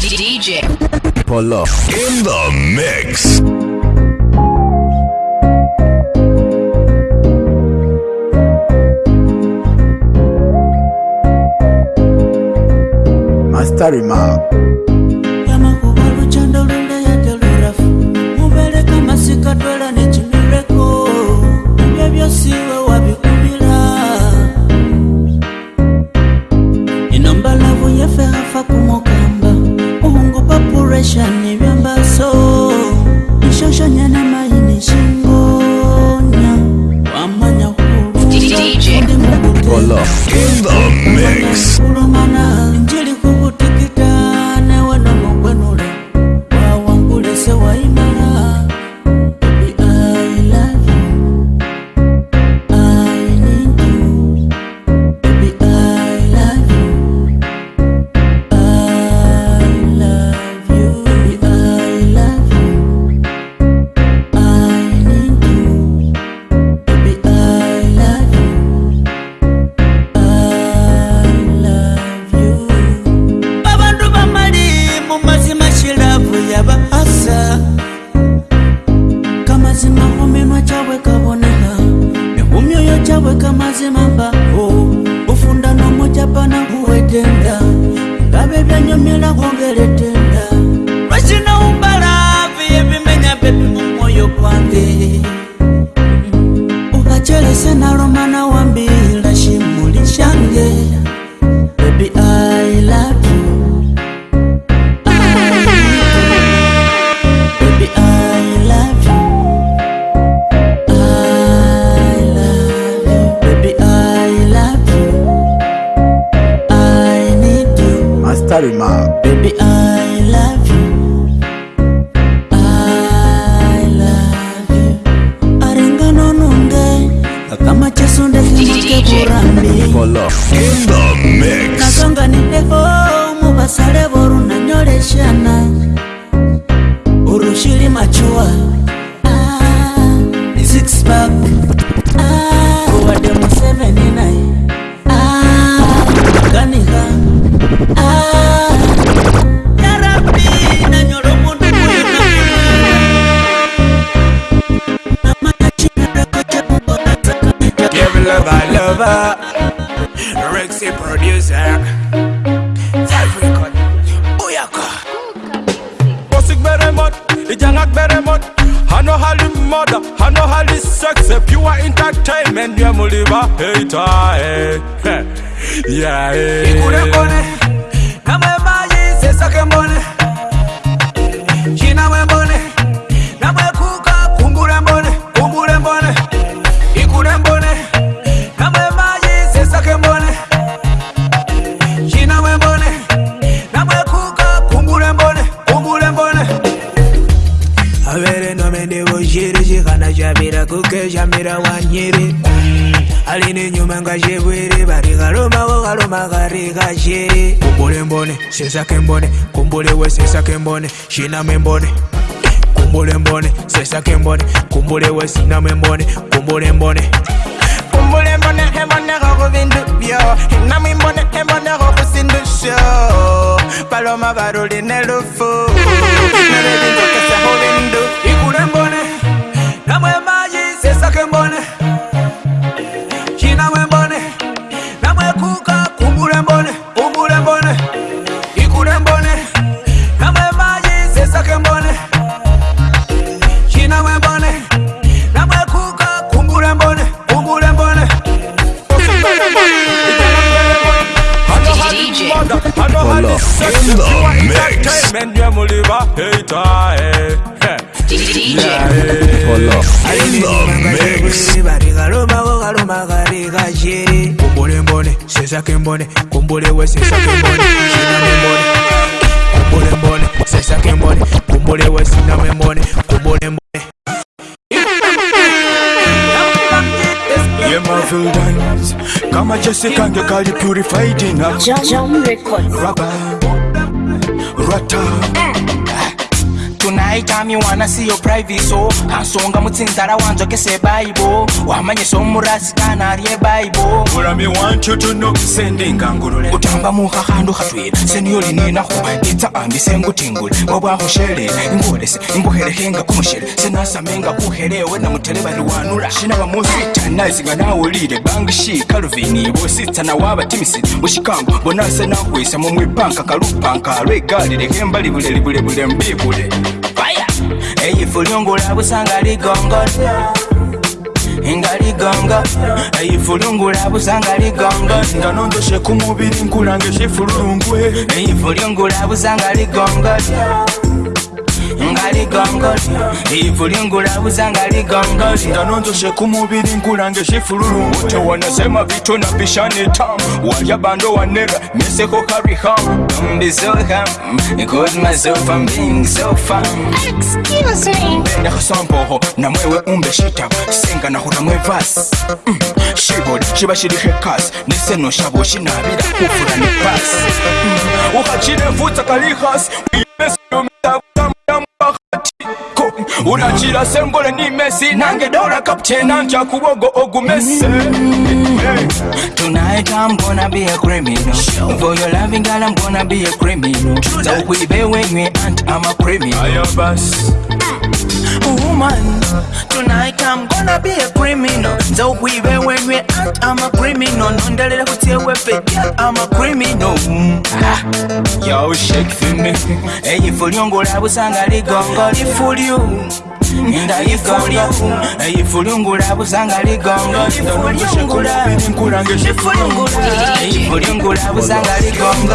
DJ Polo in the mix. Master Remark. Thank you. mendiamuliva eita e yae ikurekone sesa que embone cumbule we sesa que embone china me embone cumbule embone sesa que embone cumbule we sina me embone cumbule embone cumbule embone embone rojo vindo bio na me embone embone rojo sin do show paloma barulho en el ufo me vendo que se jodendo y cura embone Namo sakembone kumbule wese sakembone shinamembone kumbule mbone se sakembone kumbule wese namembone kumbule mbone Yeah, Marvel Diamonds Kama Jessica ngekali purified ina Jam Records Rapper Rata anytime you wanna see your private so hansonga mutsinzara wanzwa kese baibo wamanye somurasi kana ari ebaibo kutamba muhahandu hatwira seniyolininaho itsa ambi sengutingule wabwahoshele ingolese imbuherehenga kumushele senasamenga kuherewe na mutele baliwanula shinabamusitanaisinga nawulile bangshi kalvini bositsana wabatimisile mushikango bonasenahwisa mumwipanka kalupanka lwegalile hembalibulelibulebule mbibule eifu lungulabusanga ligongo nga ligongo eifu lungulabusanga ligongo nga nondoshe kumubiri nkulange shifulungwe eifu lungulabusanga ligongo nga ligongoti ivu lingulabuza nga ligongoti kumubili ku mubiri ngulanga ekifululu tewanasema vitu na bishani tam walya bando wanera neseko kariham mbizoham Cause myself I'm being so fun Excuse me Ndakusamboho na mwewe umbe shita Senga na hura mwevas mm. Shibori chiba shirihe kas Niseno shabo shinabira kufura ni pas mm. Ukachine futa kalihas Uyesu yumitabu unakira sengole ni mesi nange dola kaptena nja kubogo ogumese Tonight I'm gonna be a criminal For your loving girl I'm gonna be a criminal Za ukwibe wenywe aunt I'm a criminal Ayo basi woman Tonight I'm gonna be a criminal So we were when we act, I'm a criminal Nondelele kutewe fake, I'm a criminal mm. ah. Yo, shake for me Hey, if you're young, I was angry, gong, for you ndayifulya eyifulungula busanga ligongo ifulungula busanga ligongo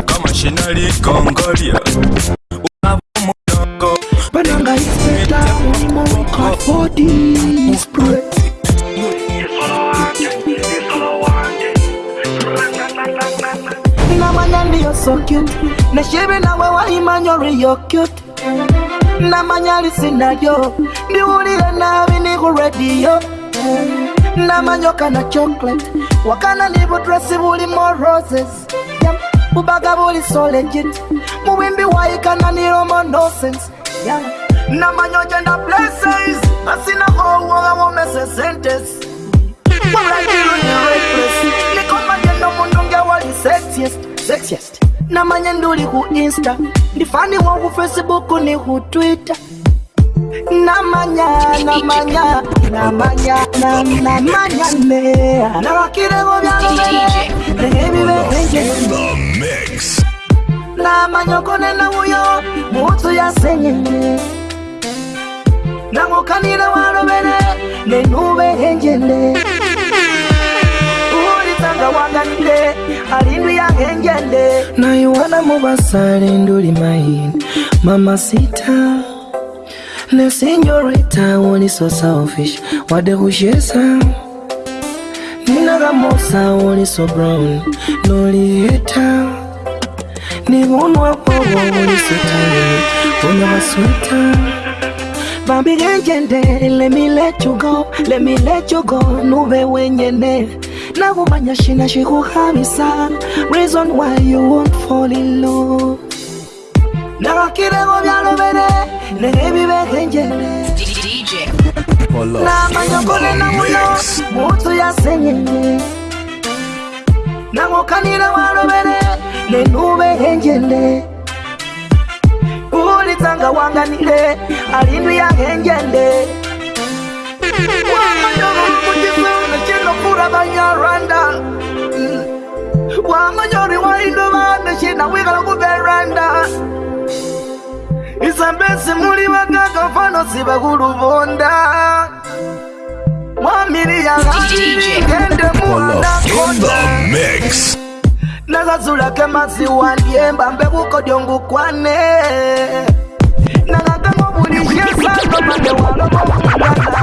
Nationally Congolia Unavumudongo Bananga is better Mungu Spray Namanya so cute na imanyori yo cute lisinayo Niulie nabi ni kuredio Namanyoka na chocolate Wakana nibu dress roses yeah. bubagabuli solegit muwimbi waikananiroma nosense namanya ojenda places asina owoga womese sentes nikomajenda mundunge wali sexiest namanya nduli ku insta ndifaniwo ku facebook ni ku twitter na mañana, mañana, na mañana, na mañana. Ulitanga mubasale nduli maini, mama sita. No senorita, I want it so selfish What the hushesa? Nina ramosa I want so brown No liheta Nivunwa kwa wawoni so tiny Una masweta Bambi genjende, let me let you go Let me let you go, nube wenyende Nakumanya shina shikuhamisa Reason why you won't fall in love Nabakirengo byalo bene Nere bibehenjere DJ Namanyokole na muyo Mutu yasenyenye Nangokanire walo bene Nenubehenjere Ulitanga wanganire Alindu yangenjere Wamanyoro mkujizo Nashino kura banya Rwanda Wamanyori wa indu Nashina wikala kuberanda Wamanyori isambese muli bagaka mfano sibagulubonda mwamiri yangai gende muwanakonda nazazulake masiwandiemba mbebukodyongukwane nagaganga obulikyesano mande walobaaa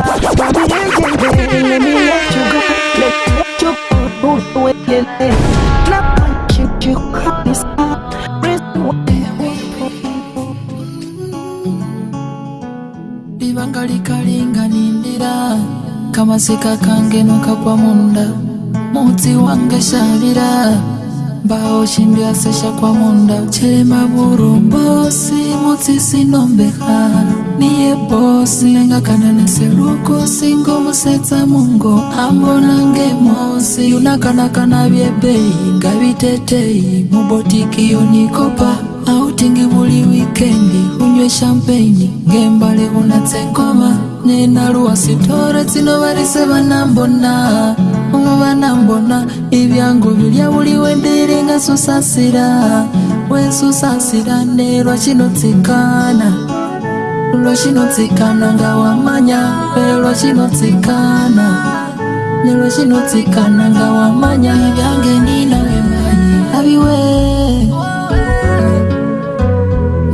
kanindira kamasika kange nokakwa munda mutsi wange shavira mbao chimbia seshakwa munda chema burumbosi mutsi sinombeha niye bosi nenga kana neseruko singo musetsa mungo ambo nange mosi yuna kana kana vyebei ngavitetei mubotiki yonikopa autingi muli wikendi unywe shampeni ngembale unatsengoma nenaruwasitore dzinovarise vanambona umwe vanambona ivyangu vilyavuliwe ndiringasusasira wesusasira nelwachinotsikana lwachinotsikana nga wamanya lwachinotsikana nelwachinotsikana nga wamanya vyange ninawemanyi aviwe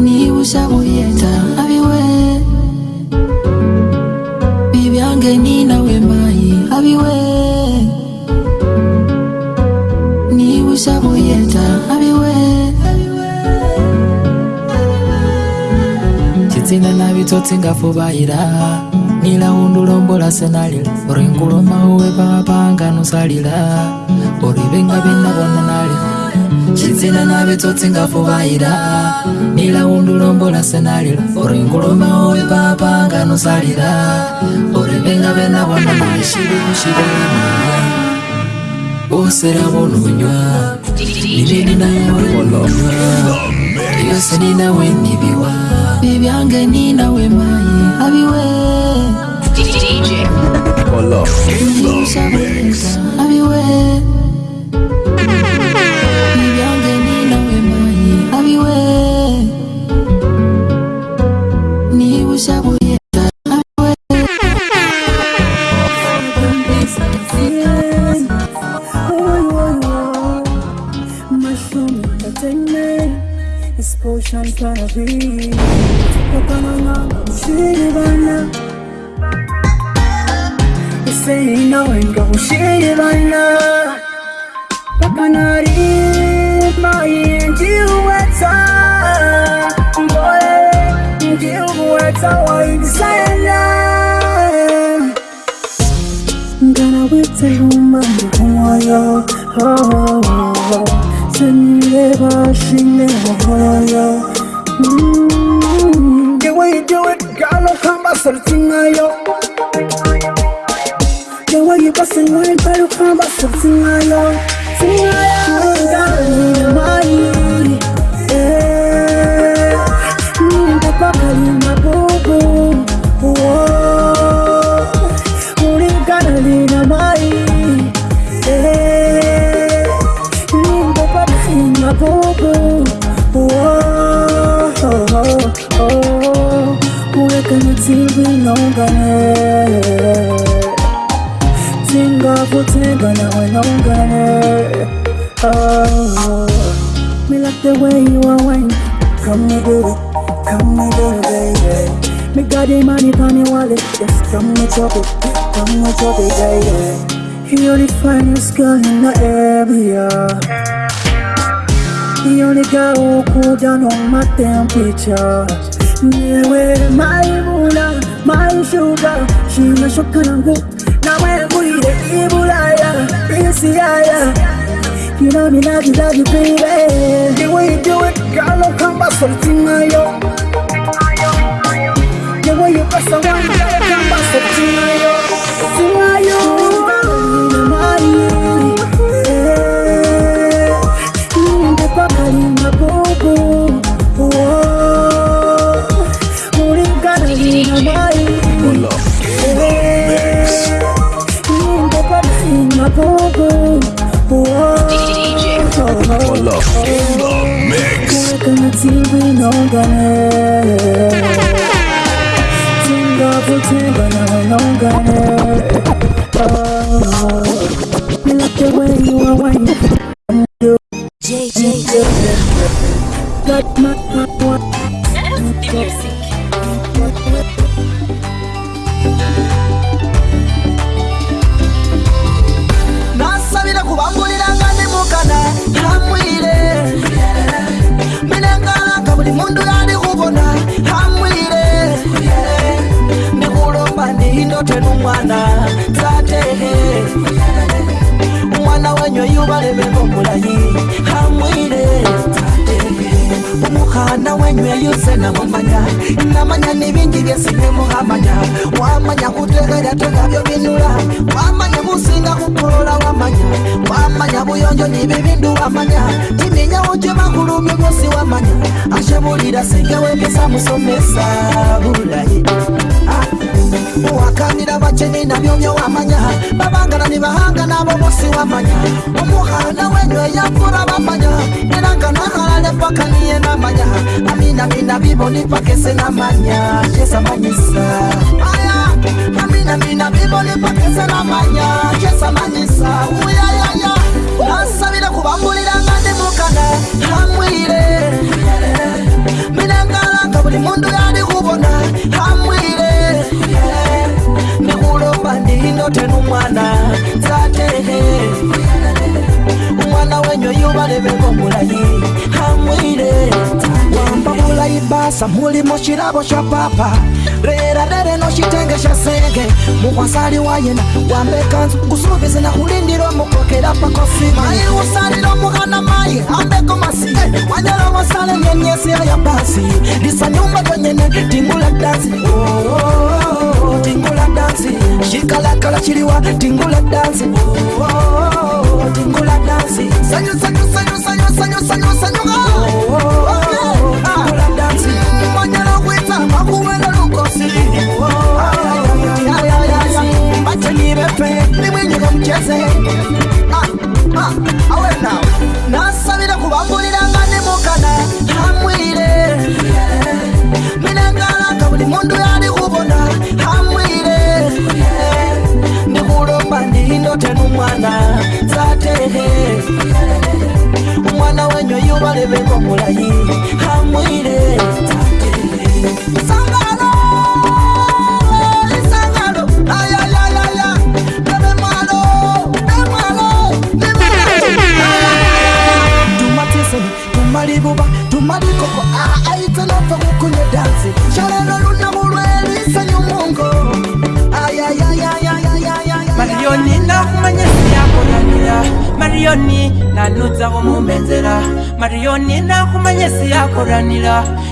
niushavuyeta ngeni nawe mai abiwe ni usabuyeta abiwe chitsina nabitsotsingafubayira nila undulombola senalila uri nkulomauwe papanganusalila uri vengavinavona nalila chidzina navitsotsingafuvaira nilaundulombola senalila uri ngulume uyu papa nganosalira uri venga venavonaishiushiva osera vononywa ninininayeuriwononywa yose ninawe ndiviwa vivyange ninawe mai aviwe aviwe have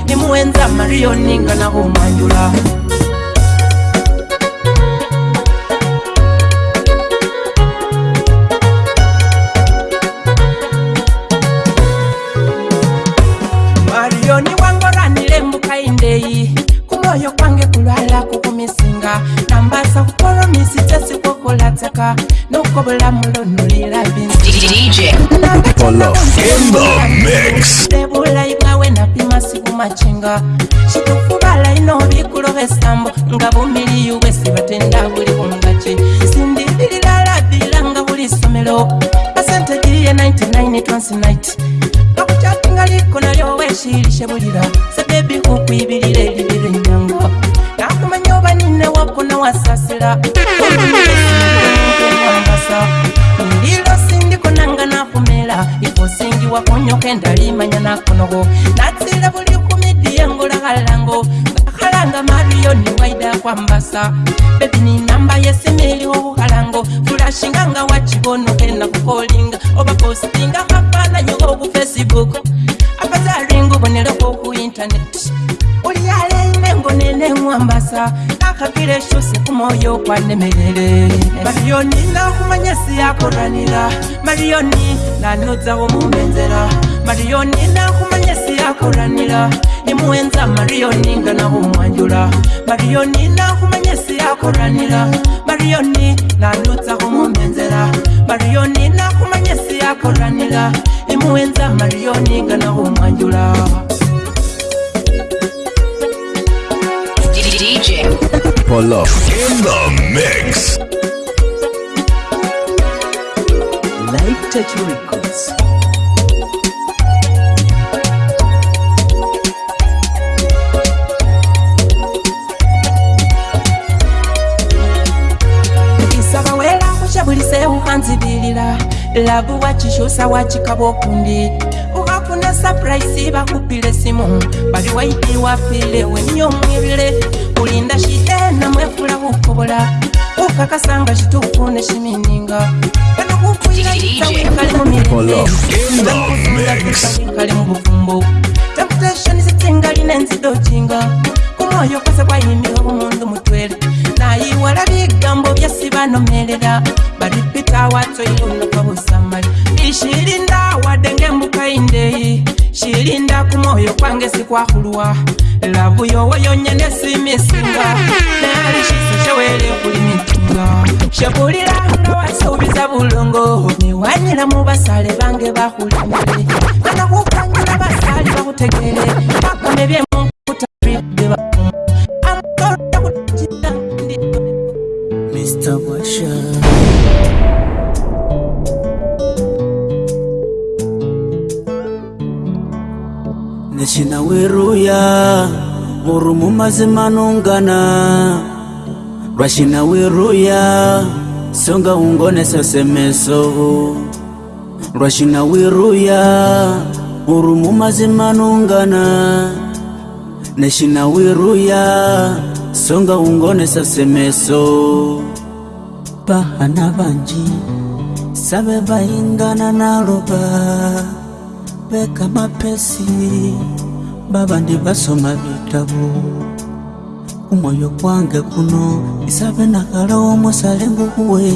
nimuenza mariyoni nga nahumanyula tulashinga nga wachibona okenda kukolinga oba postinga mafananyo gogu facebook akazalinga obonera kogu intaneti olyalenengonene ngwambasa akapira eshuse kumoyo ogwanemerere mariyoni nakumanya si yakoranira mariyoni nanozawo mumenzera mariyoni nakumanya si yakoranira nimuwenza mariyoni nga nawo mwanjula mariyoni nakumanya si yakoranira marioni nalota kumomenzela marioni nakumanya si yakolanila imuwenza marioni gana kumwanjula Records. labu wachishusa wachikabo kundi ukafuna surprise bakupile simu bali waitiwapile wemyomwilile kulinda shite namwefula kukobola ukakasanga shituku neshimininga panokukuyaiza wikali mumilenzeakuzuakali mubufumbu temptashoni zitsingaline nzidochinga kumwoyo kwase kwayimbiwa kumundu mutwele nayiwala bigambo byasibanomelela bari ngawato ikunuka busamali ishirinda wadenge mbukaindei shirinda kumoyo kwange sikwahulwa lavu yowoyonyene simisinga nali shisi chewele kuli mitunga shekulilanga wasuubiza bulongo niwanyila mu basale bange bahulimile kana kukangila basali bakutegele bakone byemukutabide Mr. Washington. nechina weruya uri mumazi manongana rwachina weruya songa ungonesesemeso rwachina weruya uri mumazi manongana nechina weruya songa ungonesesemeso pahana vanji save vaingana na lobaa kubeka mapesi babandi basoma bitabu kumwoyo kwange kuno isabe nakalawo musale nguguwe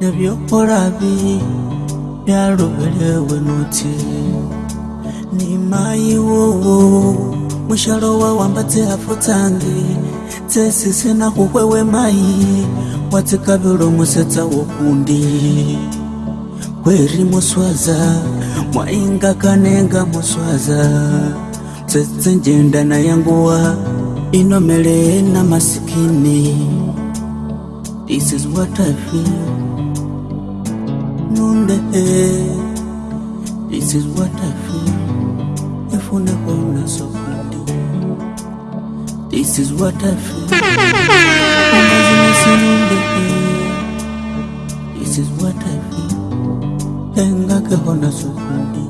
nebyokolabi byalubelewe nuti nimayiwo mushalo wawamba tsihafu tsange tsesisenakukwewe mayi watsikabilo musetsa wokundi weri muswaza mwainga kanenga muswaza tsetse njenda na yanguwa inomele na masikini this is what i feel nunde this is what i feel ifune kona sokundi this is what i feel this is what i feel engake bona sukundi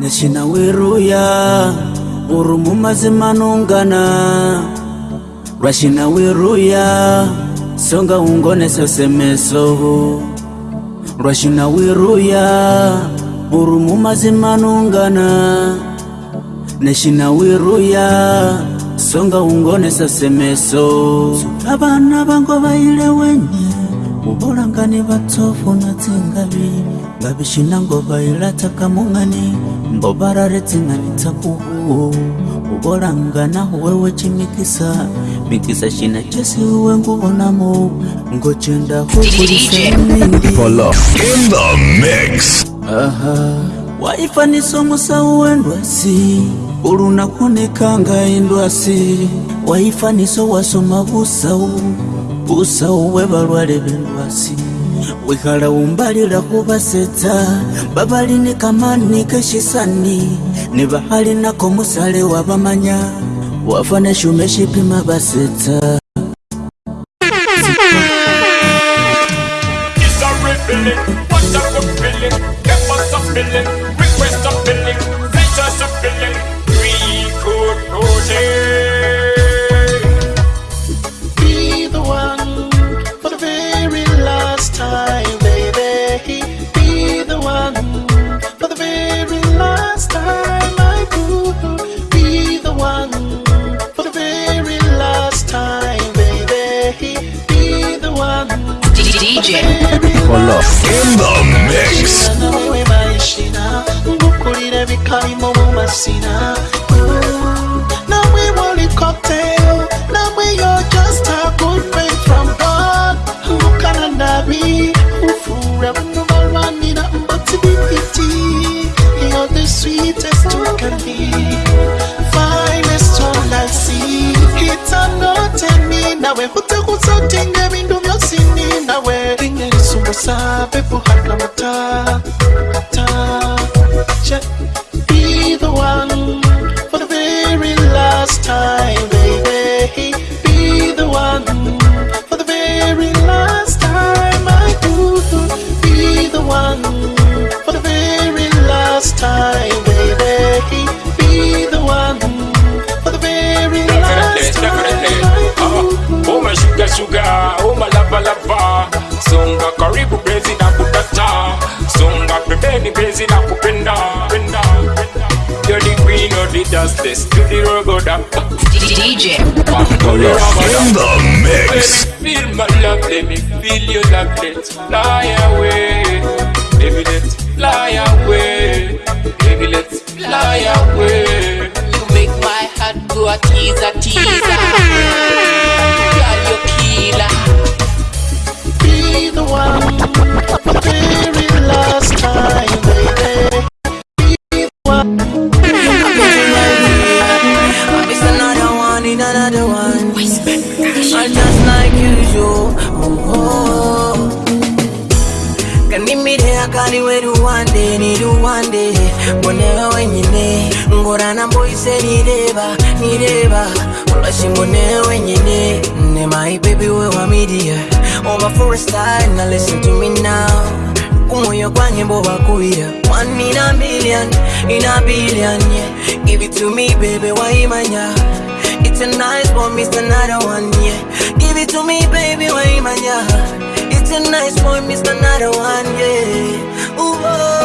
nesina weruya uru mumazimanungana rwashina weruya songa ungonesesemeso rwashina weruya uru mumazimanungana nesina weruya songa ungonesesemeso abana vango vayile wenye kubulangani vatsofu na tsingavi ngavixinango va yi lataka mungani mbova ra ri tsingani tsakuu kubulangana wewe cimikisa mikisa xina cesiwe nguvo namo ngocenda wayifanisomusawuwendwasi ulunakunikanga indwasi wayifaniso wasoma busawu busawu we valwale vendu basi wikhala umbalila kubaseta babali ni kamani keshisani ni bahali nako musale wabamanya wafane shume shipima basetsa you one day mbonewe wenyine ngorana mboise nireba nireba ulashi mbonewe wenyine ne my baby we wa media oba for a style na listen to me now kumoyo kwa kwange mbobakubira one in a million in a billion yeah. give it to me baby wa imanya. it's a nice one miss another one yeah give it to me baby wa imanya. it's a nice one miss another one yeah Ooh, -oh.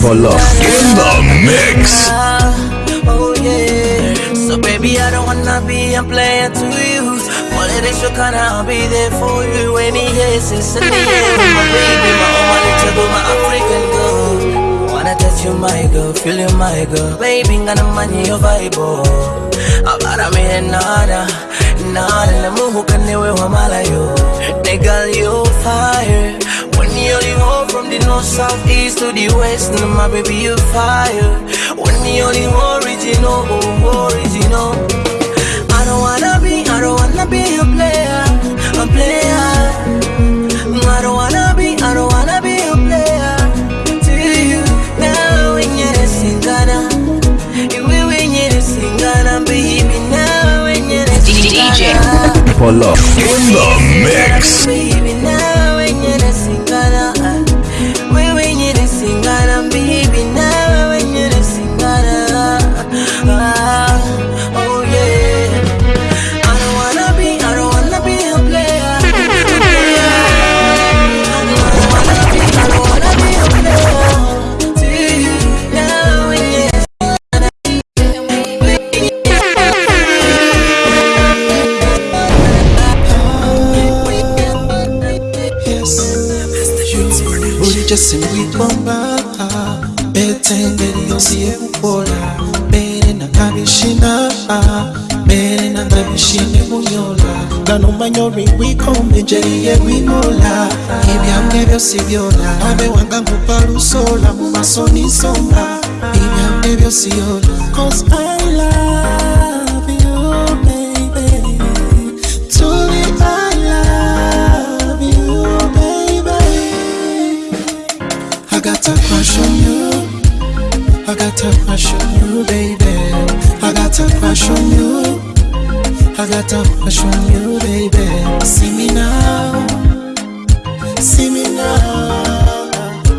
for love. In the mix. Oh yeah. So baby, I don't wanna be a player to you. I'll be there for you when he my baby, my my African girl. Wanna touch you, my girl, feel you, my girl. Baby, gonna money your vibe, oh. nada, nada. you fire. Me the one from the north, south, east to the west And my baby you fire When me only original, oh, original I don't wanna be, I don't wanna be a player, a player I don't wanna be, I don't wanna be a player To you Now when you're when you're Baby now when you're DJ Pull up in the mix just simply kwamba pete ngeri yosiye kukola mbere nakabishina mbere nakabishine kunyola gano manyori wikombe njeriye winola ibyange byosi byola abe wanga nkupa lusola mu maso nisomba ibyange byosi yola cause i love a crush on you. I got a crush on you, baby. I got a crush on you. I got a crush on you, baby. See me now. See me now.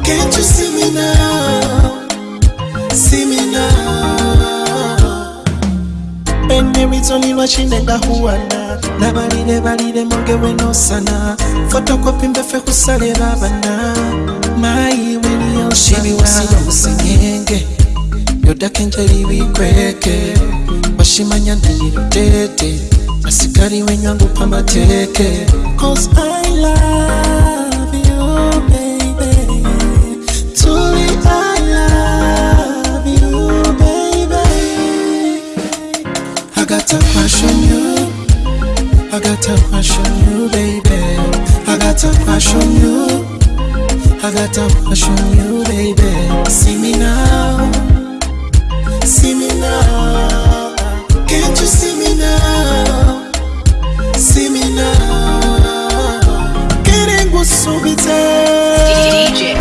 Can't you see me now? See me now. Pende mitoni lwachinenga huwana nabalire mongewe no sana fotokopi mbefe kusale babana Mai bashimiwana musinyenge yodake njeri wikweke bashimanya ndayirutete asigari wenywa ngupfa amateke cause i love you baby turi i love you baby i got a crush on you i got a crush on you baby i got a crush on you I got a rush on you, baby. See me now, see me now. Can't you see me now? See me now. Querendo subir.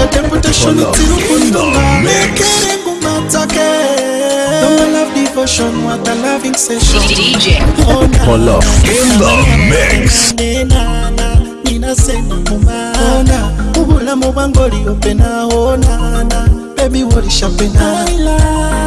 O tempo tá chorando, tiro Querendo matar no não love devotion, what a loving session. DJ. Oh, up. In the mix. Nina, Nina, Nina, Nina, Nina, Nina, Nina, Nina, Bana mubangoli opena a Baby what is happening I love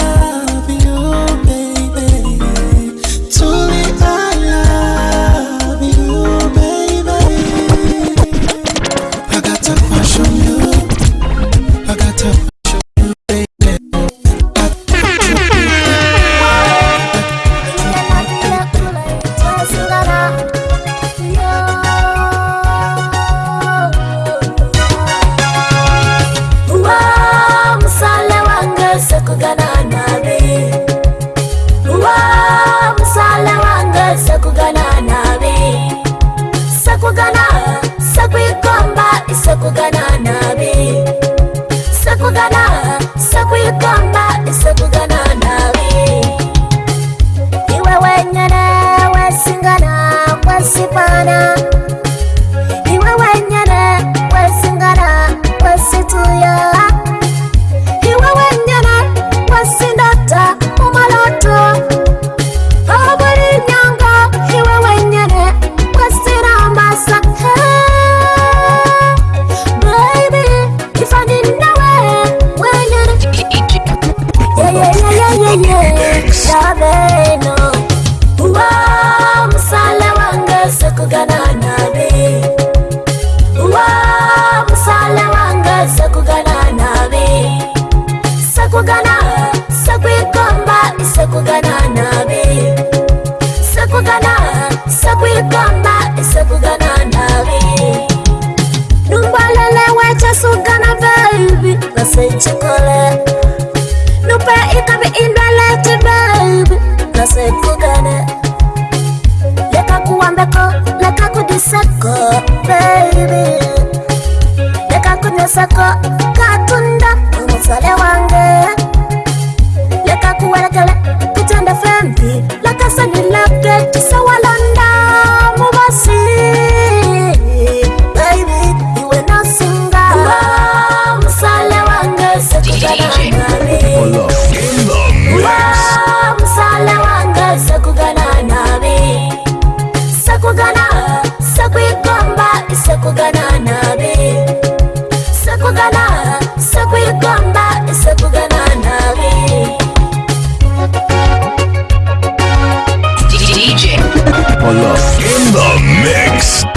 love. In the mix.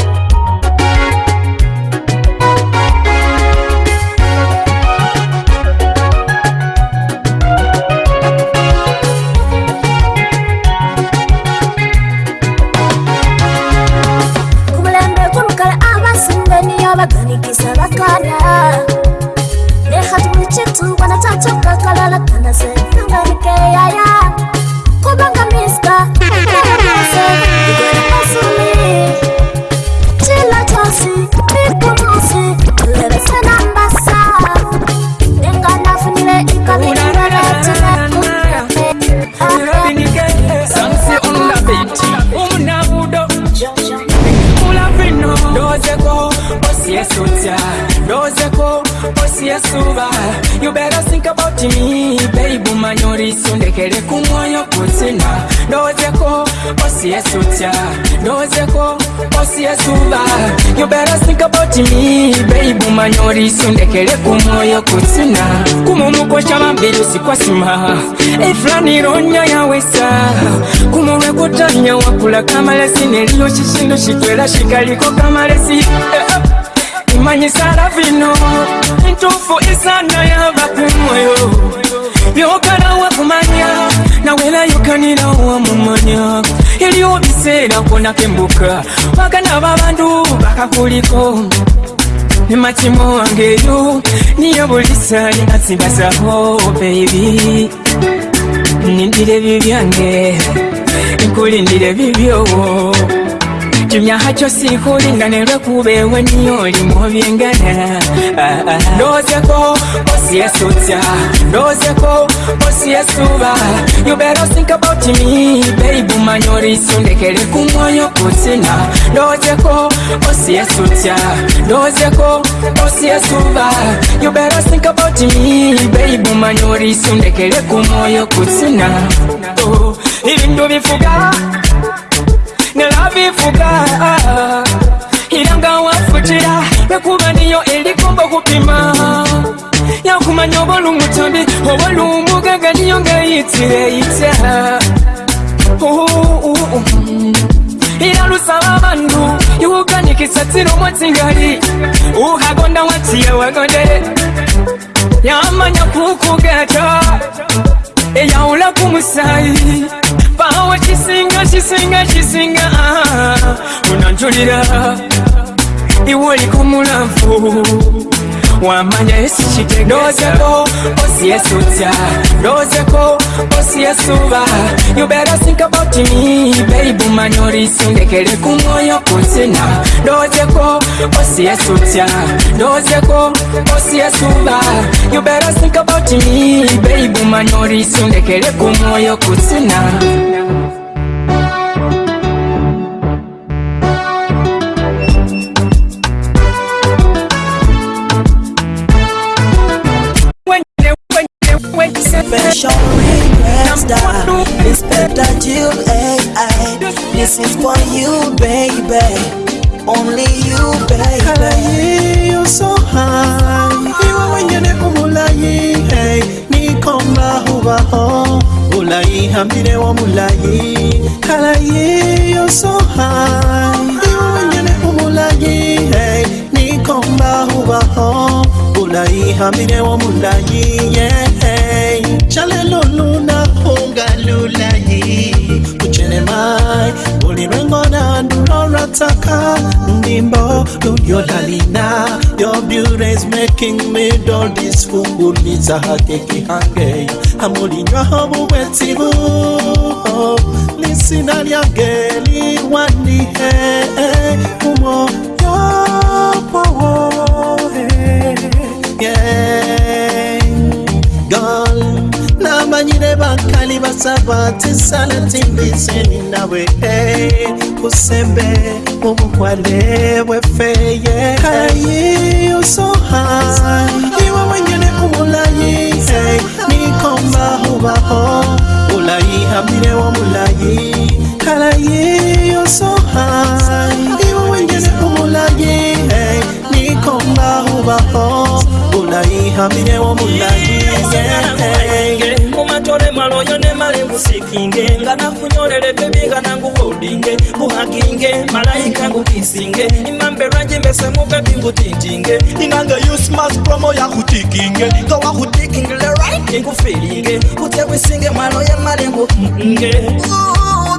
you better think about me babe manyori sundekele kumoyo kutsuna kumomukosha mambili usikwasima efulaniilonya yawesa kumolwe kutanya wakula kamalesi neliyo shishindu shitwela shikaliko kamalesi imanyisala vino intufu isana yava kumoyo yokalawakumanya nawelayokanila wamumanya iliwo biseera kona kembuka wagana babandu bakakuliko nematimo wangeyo niyo bulisali nasigazaho bebi nindire ebi byange nkulindire ebibyowo ekimyaha kyo siikulinda ne lwekuba ewenni oli mu byengana ah, ah. ndowozeko osiyesutya ndowozeko osiyesuba you better think about me baby manya olisundekere ku mwoyo kutina osi ndowozeko osiyesutya ndowozeko osiyesuba you better think about me baby manya olisundekere ku mwoyo kutina oh, ibintu bifuga ngalavifuka ah, irangawafutira lwekuva niyo elikombo kupima yakumanya obolumutambi obolumugaga niyo ngaitire ita ira lusaba bandu iwukanikisatira omwetingali uhagonda watiye wagonde yamanya kukugata eyawula kumusayi awe kisinga kisinga kisinga unanjulira iwe oliko mulavu wamanya esikitegesa nozeko osiyesutya nozeko osiyesuba you better think about me baby manyolisi ndekere ku mwoyo kunsina nozeko osiyesutya nozeko osiyesuba you better think about me baby manyolisi ndekere ku mwoyo kunsina This is for you, baby. Only you, baby. Kalaye yo so high. Iwe wenyene umulayi, hey. komba huwa ho. Ulayi hamire wa mulayi. Kalaye yo so high. Iwe wenyene umulayi, hey. komba huwa ho. Ulayi hamire wa mulayi, yeah. Chale loluna hunga lulayi. Kuchere mai. ngona ndurora taka ndimbo yodalina your beauty is making me do this kunguliza hakeki hange amulinywa obuwetibu lisina oh, lyange liwandihe kumo eh, nebakali basabati sala timbiseni nawe e kusembe mubukwale bwefeye kayi usoha iwe wenyene umulayi nikomba hubaho ulayi hamire wa mulayi hey, sikinge nga nakunyolele bebigana nguwoudinge buhakinge malaika ngukisinge imambe lwanje mbese mubebi ngutintinge inanga yusmas promo yakutikinge nga wakutikinge lerit ngufilinge kutekwisinge mwalo yemalengu nge oh,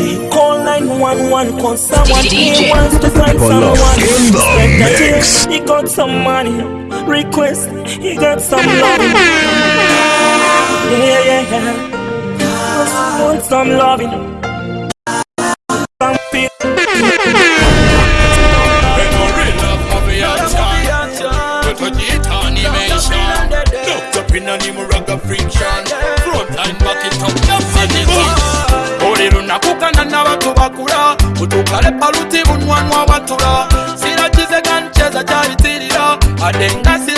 someone cause someone DJ. He wants to find someone in the mix. He got some money request. He got some love. Yeah yeah yeah. Want some loving. ndenga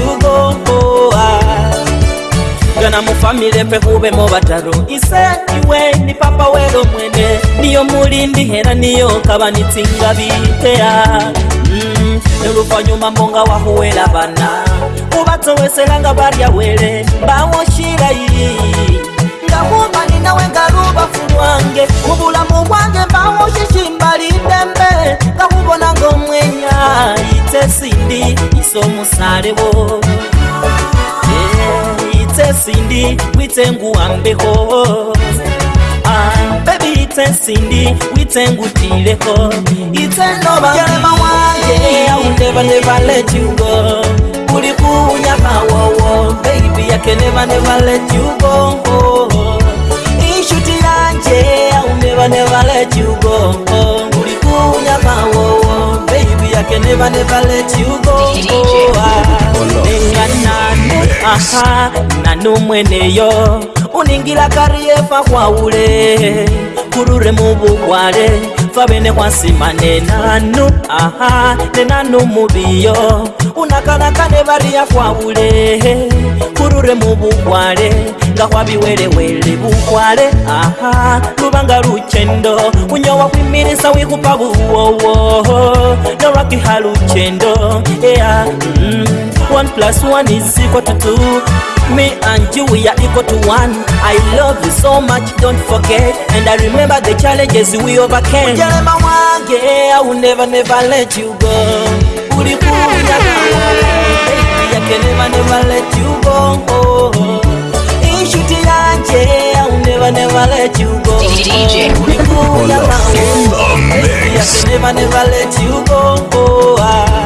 yugomboa gana mufamile pehubemo bataru ise iwe ni papa welo mwene niyo mulindi hera niyo kaba nitsinga bitea mm. eluvanyuma monga wahuwela bana ubatowesela nga baryawele bawoshilai ngakumbani nawe ngalubafu lwange mubulamu bwange mbawo kikimbali ndembe ngakubona ngaomwenya ite sindi ise omusalewo ite sindi wite nguwambeho ah, bebi ite sindi wite ngutileho ite nobaeema wange yaundevanevalejiugo yeah kuya pawowo baby yake nevanevalet ugongo ishuti yanje aunevanevalet ugongo uri kuya pawowo baby yake nevanevalet ugongo enganano aha nano mweneyo uningila kariyefa kwaule kurure mubugwale mpfa vene kwansima nenanu aha nenanu muviyo unakanakane variyakwavule kururemuvukwale gahwa biwerewere bukwale aha lubanga luchendo kunyowa kwimirisa wikupa buwowo nolwakiha luchendo ea mm, one plus one is equal to two Me and you, we are equal to one. I love you so much, don't forget. And I remember the challenges we overcame. Yeah, I will never, never let you go. Baby, I can never, never let you go. Oh, oh. oh. njea unevane valeti ugoulikuyaaneva nevaleti ugongoa ah.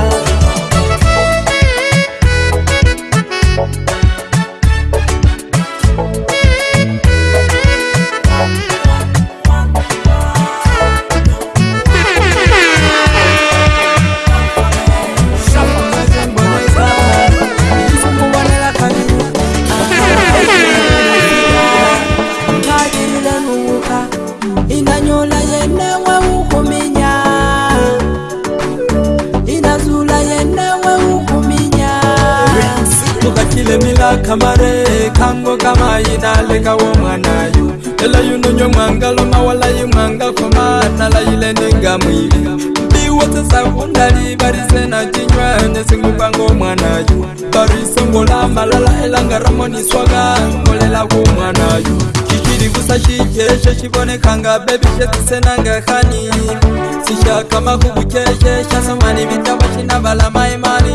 tango ka maina le ka wo mwanayo lela yunonyo mwanga loma wala yi mwanga komana la yile ninga mwili mbiwo tsesagondali varise na cinywane singu kwango mwanayo varise ngolamba lala elanga ra moniswaka ngolela ku mwanayo xixirikusa xijexe xivonekanga bebi xetisenanga hani sixakamakuvuceje xasomani vitava xinavala maimani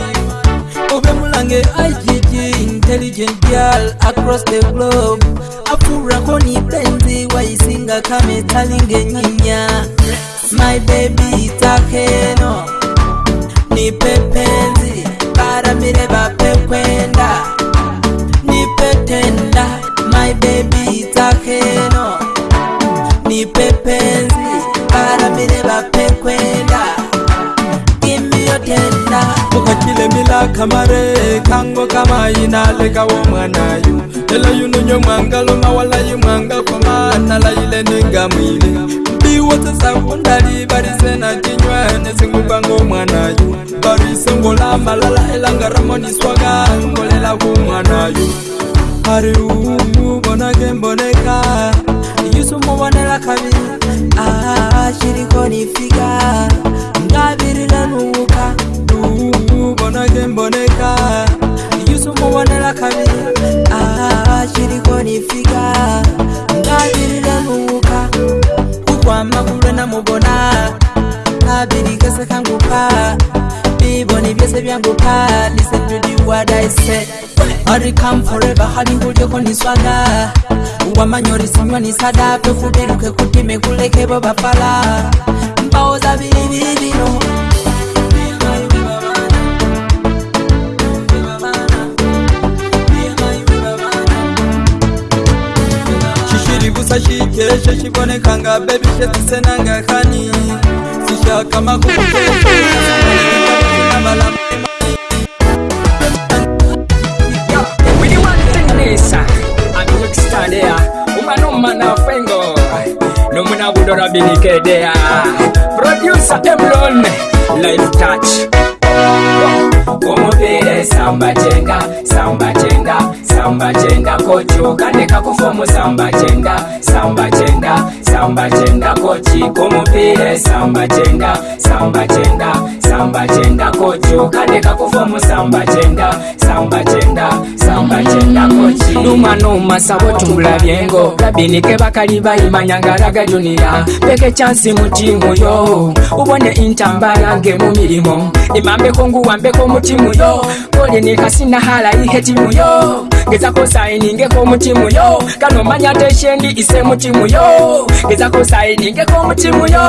obe mulange igg intelligent girl across the globe afurako ni benzi waisinga talinge nyinya my baby itakeno nipe penzi Para mireba pekwenda nipe tenda my baby itakeno nipe penzi Para mireba pekwenda give me your tenda kile mila kamare kango kama ina le kawo mwana yu lela yu nunyo mwanga lo mawala yu mwanga koma na la ile ninga mwile bi wote sa wundali bari sena kinywa ne singu kango mwana yu bari songo la malala elanga ramoni swaga ngolela ku mwana yu hari u bona kemboneka yusu mwanela kabi ah shirikoni figa ngabirila nuka Ah, mubona kemboneka yusumubonela kabi chiriko nifika ngabirire muuka ukwamakulwe namubona kabiri kese kanguka biboni vyese vyanguka nisenjudiwadaise arikam foreva halihulyeko niswaga wamanyori sinywa nisada pekubiruke kutime kulekevo bafala mbao za vilivilino chiri busachiteshe chiboneka nga bebishe tisenanga khani sishaka makuuteshe nomunabudorabinikedea produsa emlon lifetach omobire sambatenga sambat samba chenga kochi okaneka kufomu samba chenga samba chenga samba chenga kochi kumupire samba chenga samba chenga samba chenga kochi okaneka kufomu samba chenga samba samba chenda, samba kyenda koki numa numa sabo tumulabyengo labiinike bakali bayimanya nga alaga junira peke chansi mu tiimu yo ubone intambala nge mu mirimu imambeko nguwambeko mutimu yo kolini kasina hala ihe timu yo gezako sayiningeko mutimu yo kano manya teshendi ise mutimu yo gezako sayiningeko mutimu yo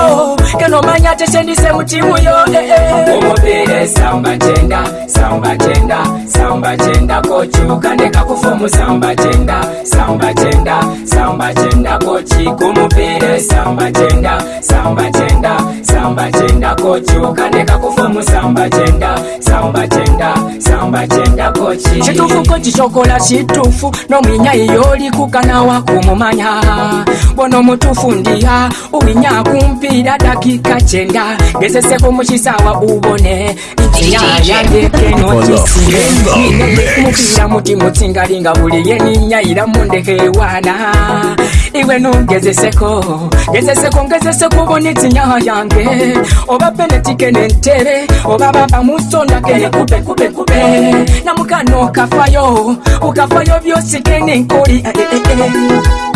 kano manya teshendi ise mutimu yo eh, eh. omupiira esamba kyenda samba chenda, samba samba chenda kochuka ndikakufomu samba chenda samba chenda samba chenda kochikumupire samba chenda samba chenda samba chenda, samba chenda samba chenda kochi ukaneka kufa musamba chenda samba chenda samba chenda kochi chitufu kochi chokola chitufu nomwinya iyoli kukana wakumumanya bono mutufu ndiha uwinya kumpira dakika chenda gezeseko muchisawa ubone mupira muti mutsingalinga buli yeninyaira mundeke wana iwe nungezeseko gezeseko ngezeseko boni tsinyaha yange ke oba penetike nentere oba baba musona kene kube kube kube namukano kafayo ukafayo byosi kene nkoli eh, eh, eh. eh.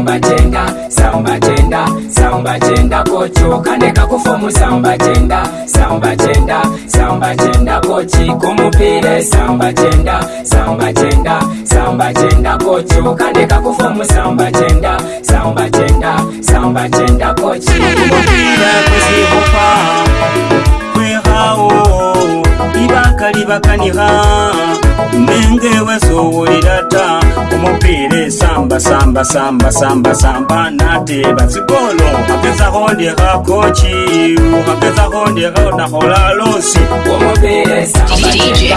saumbatenda saumbatenda saumbatenda kochi ukaneka kufomu saumbatenda saumbatenda saumbatenda kochi kumupire saumbatenda saumbatenda saumbatenda kochi ukaneka kufomu saumbatenda saumbatenda saumbatenda kochi kumupirakuzikupa kwehawo ibakalibakaniha unenge wezowoirata umupire samba samba samba samba samba nate bazikolo akezakondeka kochi akezakondeka unakola losi umupire samba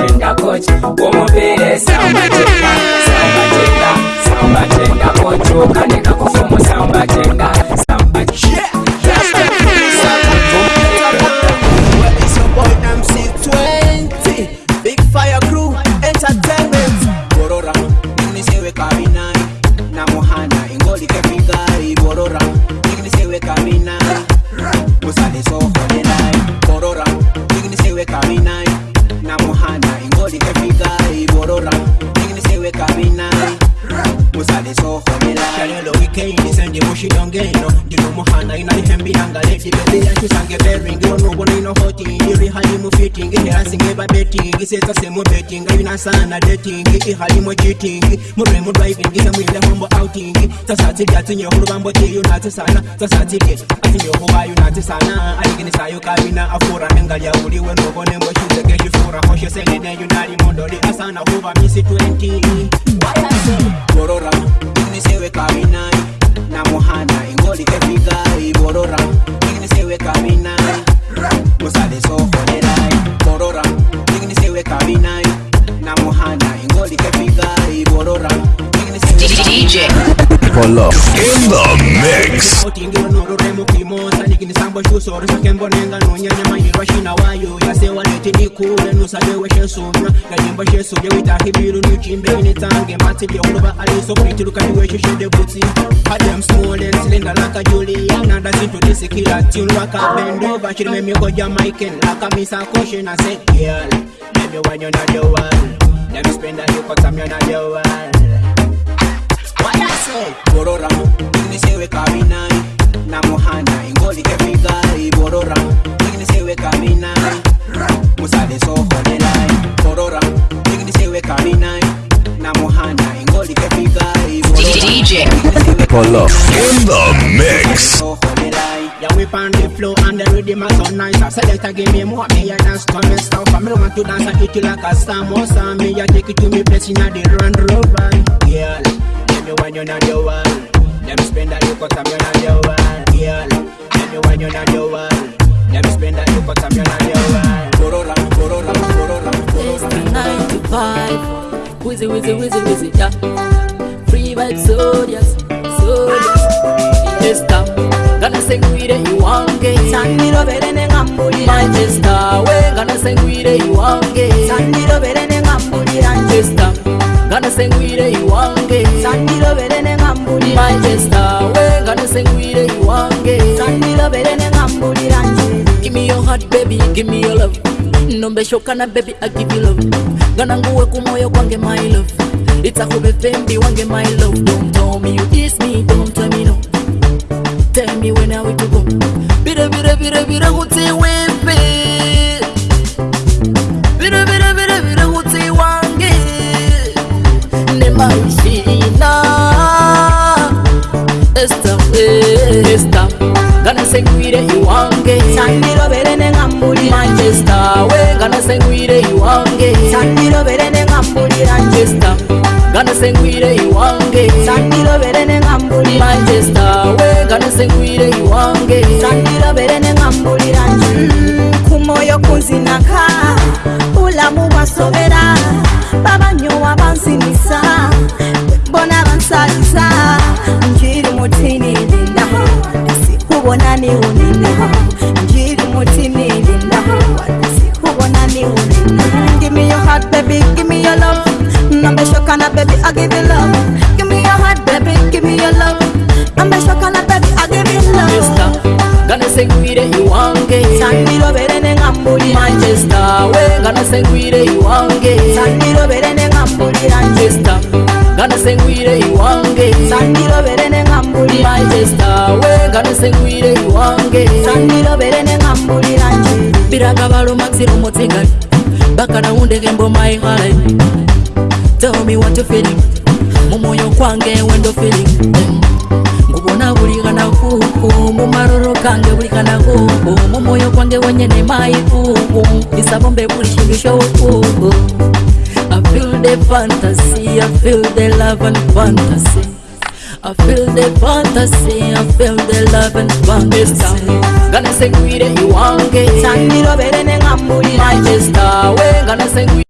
tenda koti womopere samba tenda samba tenda samba tenda koti okaneka kufomo samba tenda samba tenda. chidongeno ndinomuhana inaihembiranga lefibeleyachisange beringionubona inohoti ndirihalimu fitingi nerasingebabetingi sesasemubetinga inasana detingi ihalimo chitingi murwemudwaivingisemuilehombo autingi sasatsidi atsinyehulubambo tiyu natsisana sasatsidi asinyehuvayu natsisana aliginisayu kavina afura nengalyauliwe nubonembo chizekeshifura hosheseleneyu nalimondoli asana huva misi 20 gorora unisewe kavinai na muhanda ingoli que pica y borora Igni se we camina so jodera borora Igni se we na muhanda ingoli que pica y borora DJ Polo in the mix ndikinisambo shusoro sakembo nenda nonyanya manyirwa shina wayo yasewaneti ndikule nusadewe shesumya ngalimba shesurya witahibilu nuchimbeini tange matilyeuluva alisokuitilukaniwesheshedebutsi ademsmolensilengalakajulia nanda zintudisikilatin tune wakabendova chilime miko jamaican lakamisakoshe na sekial Baby when you're not the one Let me spend that you cause you you're not the one What I say? Bororamo, nisiwe kabinai na muhanda ingolike fika iborora ignisiwe kamina musale sohodelai borora ignisiwe kamina na muhanda ingolike fika DJ Polo in the mix. Yeah, we on the flow and the rhythm is so nice. I select a give me more, me a dance to me stuff. I want to dance and eat you like a samosa. Me a take it to me place in a the Land Rover. Girl, let me when you're the one. let me spend that you time you're not your one Girl, tell me why you're not your one Let me spend that you time you're not your one Go roll up, go roll up, go roll up, go roll up It's the 9 to 5 Wizzy, wizzy, wizzy, wizzy, yeah Free vibes, so yes, so yes Majesta, gana sengwire iwange Sandiro vere ne ngambuli Majesta, we gana sengwire iwange Sandiro vere ne ngambuli Majesta, we gana sengwire iwange ganesengwire iwange sandirobere nengamburi majesta we ganesengwire iwange sandirobere nengamburira Give me your heart, baby, give me your love nombe shokana baby, I give you love gananguwe kumoyo kwange my love itsakube fendi wange my love don't tell me you kiss me don't tell me no tell me when are we to go bire bire bire bire kuti wepe vaxina esta vez esta gana seguire iwange sandiro verene ngamburi manchester we gana seguire iwange sandiro verene ngamburi manchester gana seguire iwange sandiro verene ngamburi manchester we gana seguire iwange sandiro verene ngamburi kumoyo mm, kuzinaka mulamu wasobera babanyo wabanzimisa bona bansaliza njiri mutinilina sikubonani unina njiri mutinilina sikubonani unina gimi yo hat bebi gimi yo lov nambeshokana bebi agivi lov gimi yo hat bebi gimi yo lov nambeshokana bebi agivi lov nganasengwire iwange sandirobere nengambulira majesta nganasengwire iwange sandirobere nengambulira majesta we nganasengwire iwange sandirobere nengambulira biraga balo maxiro motinga bakana undegembo my e heart tell me what you feeling momoyo kwange when do feeling kubona buli kanakuku mumaroro kange buli kanakuku mumoyo kwange wonyene maikuku isabombe buli chindu chokuku i feel the fantasy i feel the love and fantasy i feel the fantasy i feel the love and fantasy ganasengwire iwange sandirobere nengambulira majesta we ganasengwire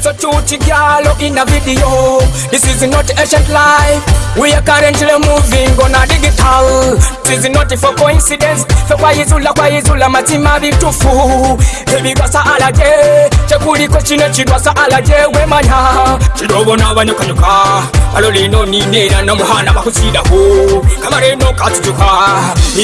so chuchi gyalo in a video this is not ancient life we are currently moving on a digital this is not for coincidence fe kwayizula kwayizula matima bitufu ebikwasa alaje chekuliko chino chidwasa alaje wemanya chidogo nabanyukanyuka alo lino ninera nomuhana bakusidaku kamareno katutuka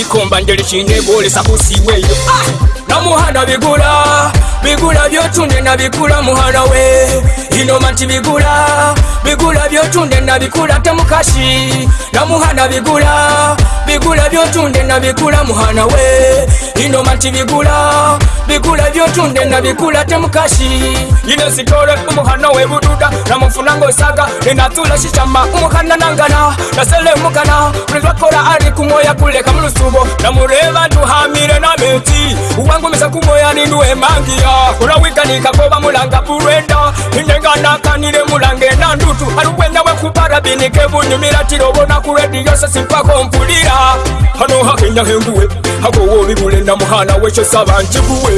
ikomba ndelichine bolesa kusiweyo ah! namuhana bigula bigula byotunde nabikula muhana we inoma bigula bigula byotunde nabikula temukashi namuhana bigula bigula byotunde nabikula muhana we inoma nti bigula bigula byotunde nabikula temukashi yine sitole umuhana we bududa namufuna saga ninatula shishama umuhana nangana nasele mukana buli lwakola ari kumwoya kuleka mulusubo namureba ntuhamire nameti uwa bangomesa kumoyani lwemangiya ulawikanika koba mulanga bulwenda indenganakanile mulange na ndutu ali ukwenda wekuparabinike bunyumila tilo bona kulwediyose simpako mpulila hano hakenyahenguwe hakowo bibule na muhana weco sabanjibuwe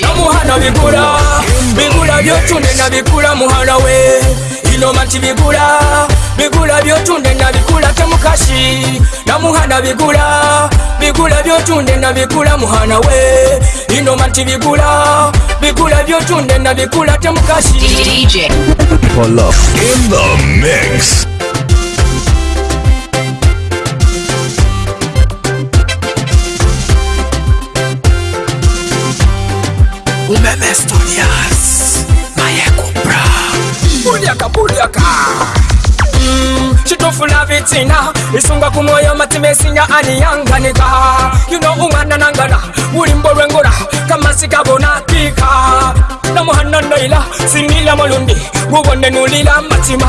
na muhana bigula bigula byocunena bigula muhana we bino mati bigula bigula byotunde bikula temukashi namuhana bigula bigula byotunde bikula muhana we ino mati bigula bigula byotunde nabikula temukashi In the mix. akabuliaka citofuna vitina isunga kumoyo matime sinya aniyanganika yuno umwana nangana wulimbo lwengula kamasi kabonakika namuhananoila sinila molundi wubone nulila matima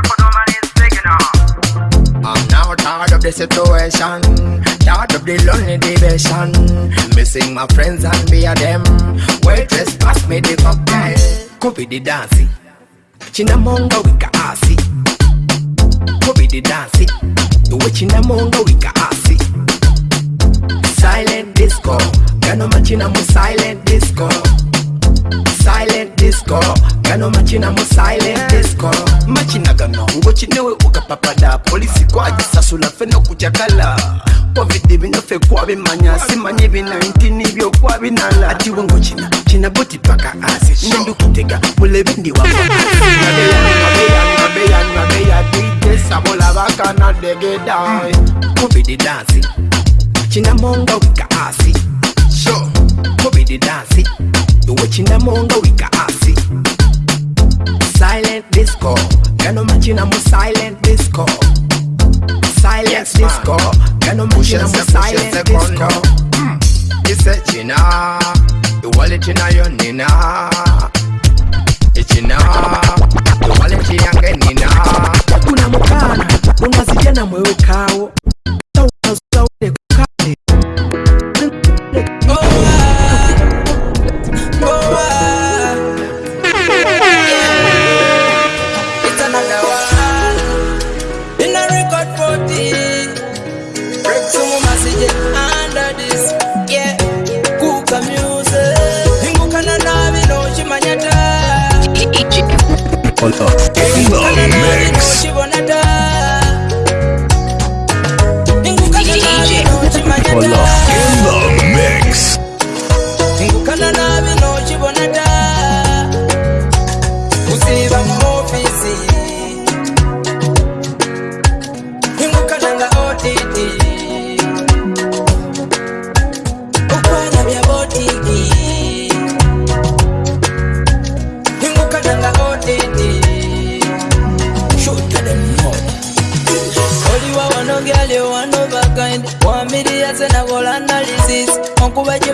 I'm now tired of the situation, tired of the lonely division. Missing my friends and be a them. Waitress, pass me the cocktail. Kobe the dancing, chinamonga wika asi. Kobe the dancing, the chinamonga wika asi. Silent disco, gano machinamu silent disco. disco gano machina mu silent disco machina gano ngo chinewe ukapapada polisi kwa jisasula feno kuchakala covid bino fe kwa bimanya si manye bi 19 ibyo kwa binala ati wongo china china boti paka asi ndu kutega mule bindi wa mabeya mabeya DJ sabola baka na dege dai covid dance china monga wika asi sure covid dance iwe chinamonga wika asi silent disco kano machina mu silent disco silent yes, disco kano machina mu silent disco mm. ise china iwale china yo nina ichina iwale chiyange nina kuna mukana unazijana mwewekawo Con todo.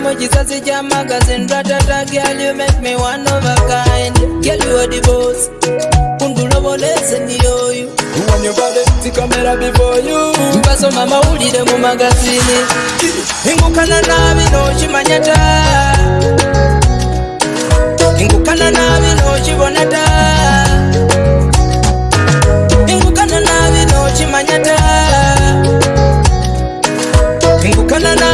mo jisasi ja magazin ratata gyal yu mek mi wan ova kain gyal yu odi bos undulobolezeni oyu mpaso mamawulire mu magazini ingukana nabi nocimanyata ingukana nabi nocibonata ingukana nabi nocimanyata ingukana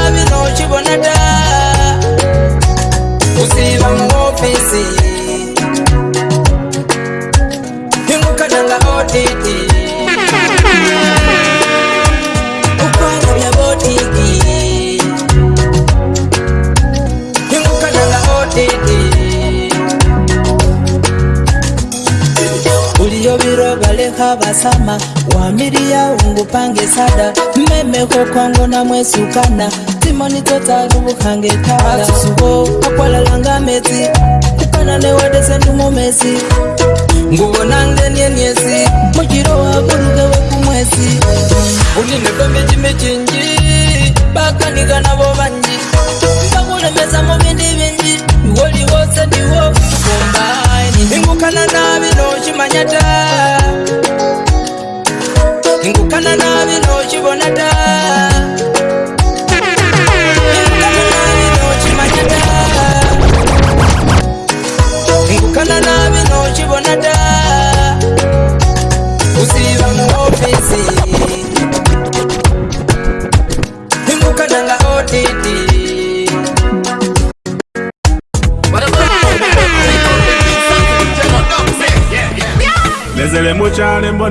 vasama wamiri yaungu pange sada mmemeko kwangu namwesukana timoni totaruvukange kaasuko akwalalanga mesi kupanane wadesendumumesi nguvonangenienyesi mujiro wakuruke wekumwesi uninekomijime cinji bakaniga navo vanji vakulemesa muvindi vinji iwoli wose ndiwo kukomba ingukana navino cimanyata ingukana navi nochivona ta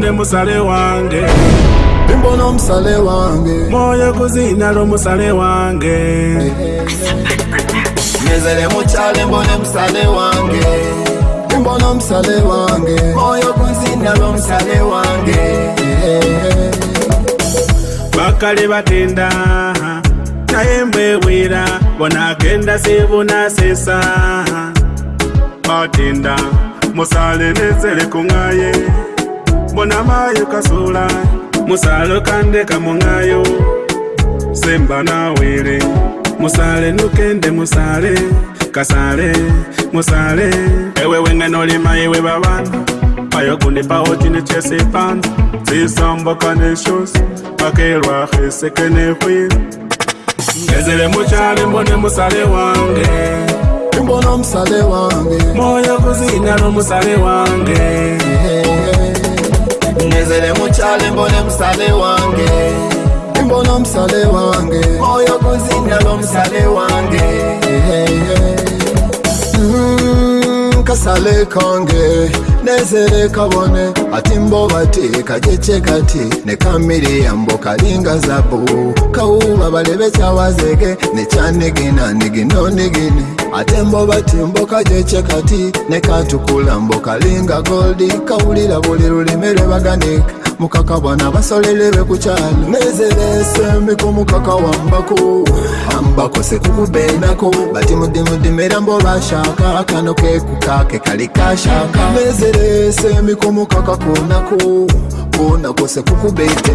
nemusale wange imbona musale wange moyo kuzina lo musale wange nyezele mucale mbone musale wange imbona musale wange moyo kuzina lo musale wange bakale batenda naye mbwebwira bona agenda sebunasesa batenda musale nezele kungaye bona mayo kasula musalo kande kamongayo semba nawere musale nukende musale kasale musale ewe wengenolima iwe babana payo kundipawo cine chese panza zisombokaneshos pakelwa heseke nehwiri ngezele muchale mbone musale wange mbona msale wange moyo kuzinyalo musale wange yeah ngezele mutshale mbone msale wange imbono msale wange moyo kuzinda lo msale wange mm, kasale konge nezele kabone ati mbobati kajeche kati nekamili yambo kalinga zabu kauba balebecawazege nechanigina niginonigini ate mbobatimboka gyekye kati ne kantukulamboka linga goldi kawulira buli lulime lwebaganika mukaka bwana basolelebe kukyalo nezeresembi ku mukaka wambaku ambakosekukubenaku bati mudimudimera mbobashaka kano kekukake kali kashaka nezeresembi ku mukaka kunaku kunakosekukubete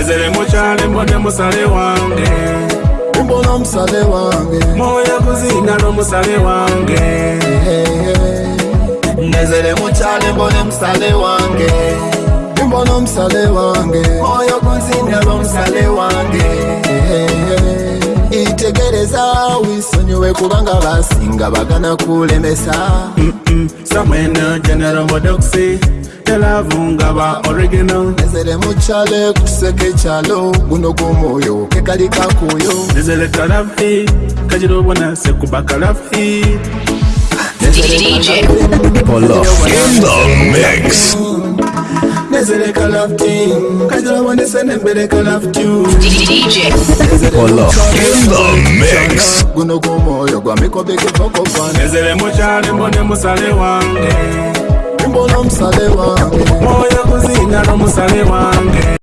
ezere mukyale mbone musale wange nimbo nomusabe wange moya kuzina lomusabe wange ndezere mucale mbone musabe wange nimbo nomusabe wange moya kuzina lomusabe wange itegereza wisonyiwe kubanga basinga bagana kulemesa samwena genero modoxi telavunga ba original nezere mucale kuseke chalo guno gumoyo kekali kakuyo nezere kalafi kajirobona sekuba kalafi DJ Polo in the mix. nezereka lafting kajira wanese nembereka laftu guno gumwoyo gwamikobekekokova nezere mukyali mbone musale wange mbona omusale wange moyo kuzinga n'omusale wange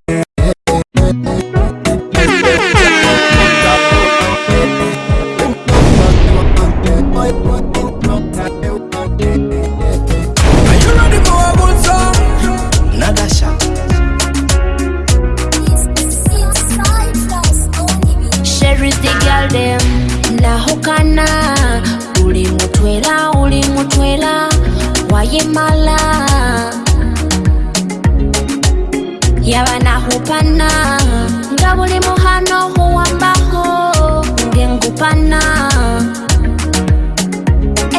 Kimala yabanahupana hupana ngabuli muhano huwambaho ngengupana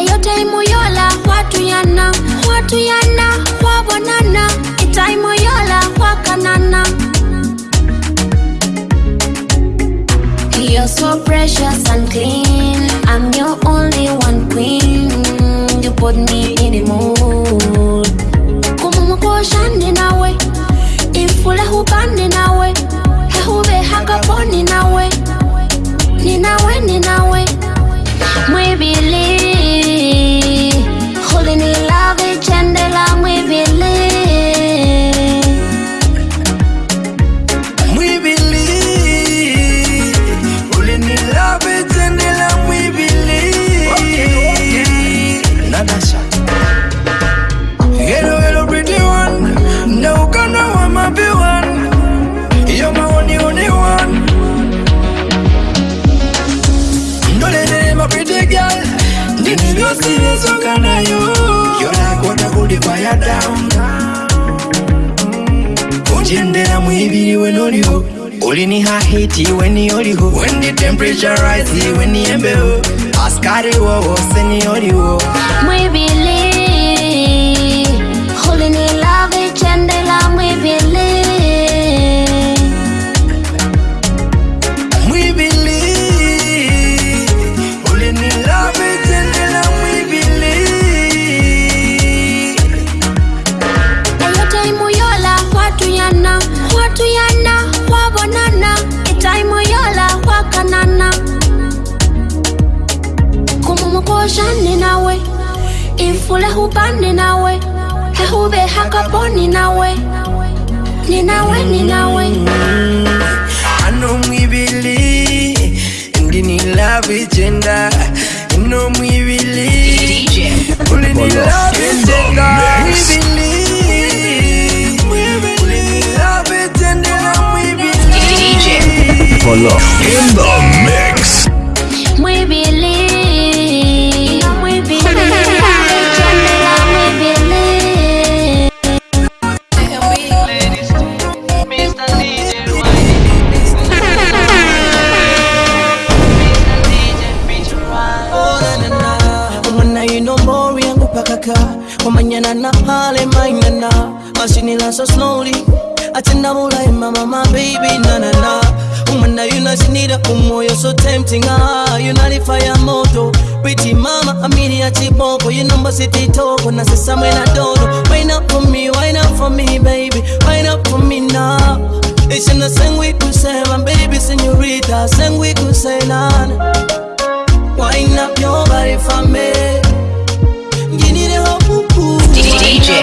eyo taimu yola hwatuyana hwatuyana hwabonana itaimu yola hwakanana You're so precious and clean I'm your only one queen You put me in the mood baby, when on you. Only ni ha hiti when you only ho. When the temperature rises, when ni embe ho. Askari wo oh, oh, send seni only ho. baby. shane nawe imfule hupande nawe hehube hakaponi nawe ninawe ninawe anomwibili ndinilava In the mix. Atenda bulaima mama baby na na na Umana yunashinira umwoyo so tempting ah You not fire moto Pretty mama amini ya chiboko You number city toko na sasa mwena dodo Wine up for me, wine up for me baby Wine up for me now Ishina sengwi kusema baby senorita Sengwi kusailana Wine up your body for me DJ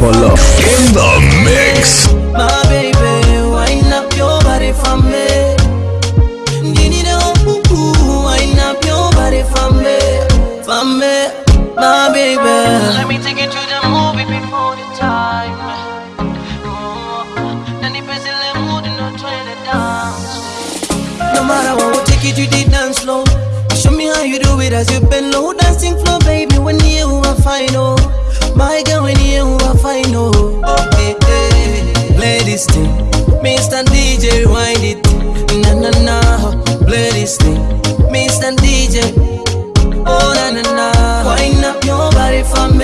Polo in the mix. My baby, wind up your body for me. Wind up your body for me, for me, my baby. Let me take you to the movie before the time. Mm-hmm. No matter what, take you to the dance floor. Show me how you do it as you bend low, dancing floor, baby. When you are fine, my girl, when you have I know. Okay, hey, play this thing. Mr. DJ, rewind it. Na na na, play this thing. Mr. DJ, oh na na na, wind up your body for me.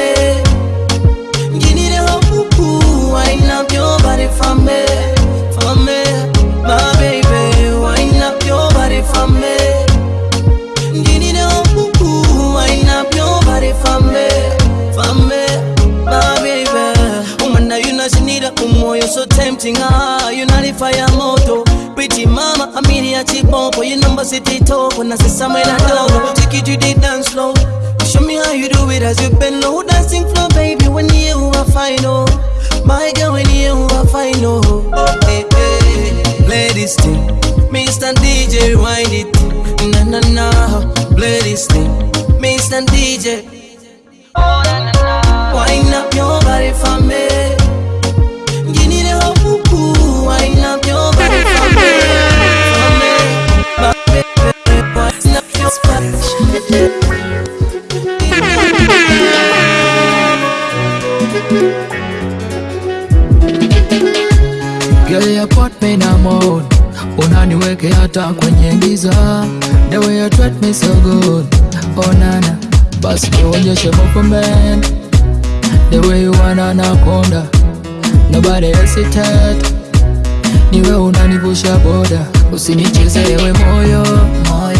tingaa yunalifa fire moto pretty mama amiri ya chiboko you number city toko na sisamwe na dogo take it to the dance floor show me how you do it as you bend low dancing floor baby when you are final oh. my girl when you are final oh, hey, hey. play this thing Mr. DJ wind it na na na play this thing Mr. DJ oh, na, na, na. wind up your body for me Girl, you put me in a mood Unaniweke hata kwenye giza The way you treat me so good Oh nana Basi nionyeshe movement The way you wanna nakunda Nobody hesitate Niwe unanivusha boda Usinicheze ewe moyo, moyo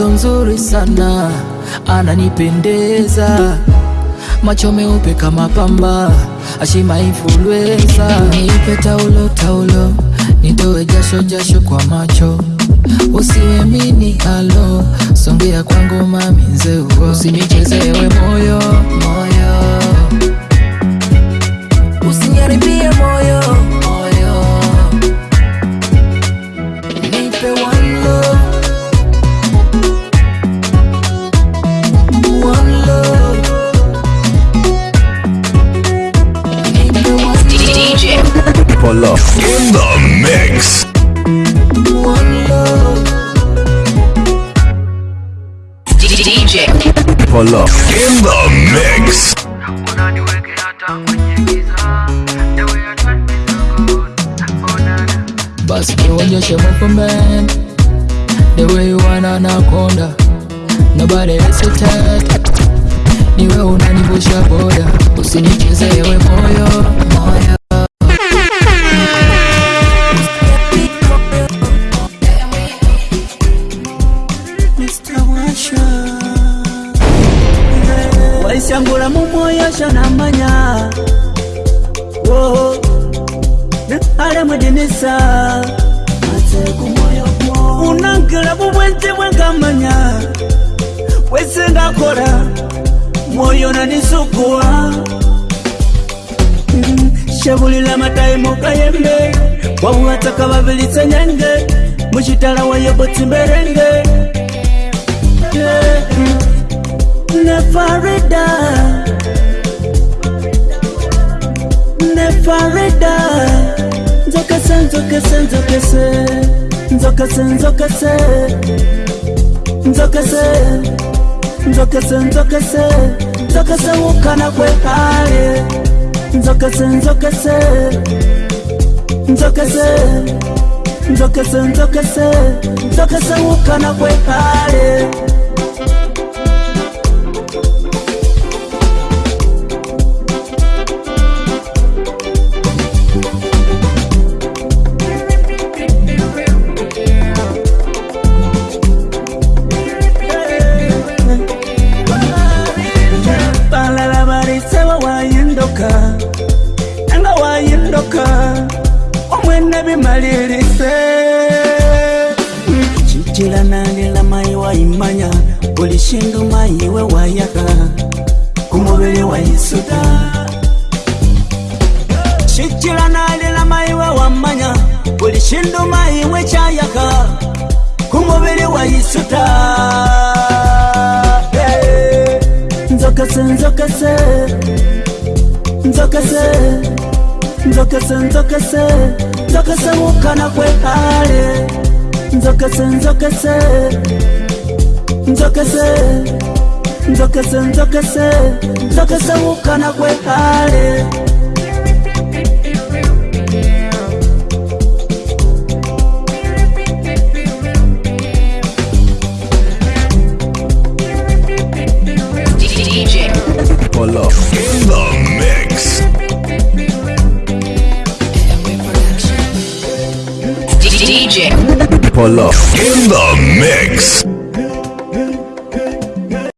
Mtoto mzuri sana, ananipendeza, macho meupe kama pamba, ashima influenza. Nipe taulo taulo, nitoe jasho jasho kwa macho Usiwe mini alo, songea kwangu mami nzeuo, usinichezee moyo moyo nabubwete bwengamanya bwese ngakora mwoyo nanisukuwa shabulila matayimokayembe bwamuwataka babilisanyange mucitala wayebotsimberenge ne farida ne farida nzokese nzokese nzokese, nzokese nzokese nzokese nzokese nzokese nzokese nzokese wukana kwekale nzokese nzokese nzokese nzokese nzokese nzokese wukana kwekale nzokese, nzokese. se nzoka se nzoka se nzoka se nzoka se nzoka se wukana kwe ale nzoka se nzoka se nzoka se nzoka se nzoka se nzoka se wukana kwe ale. In the mix.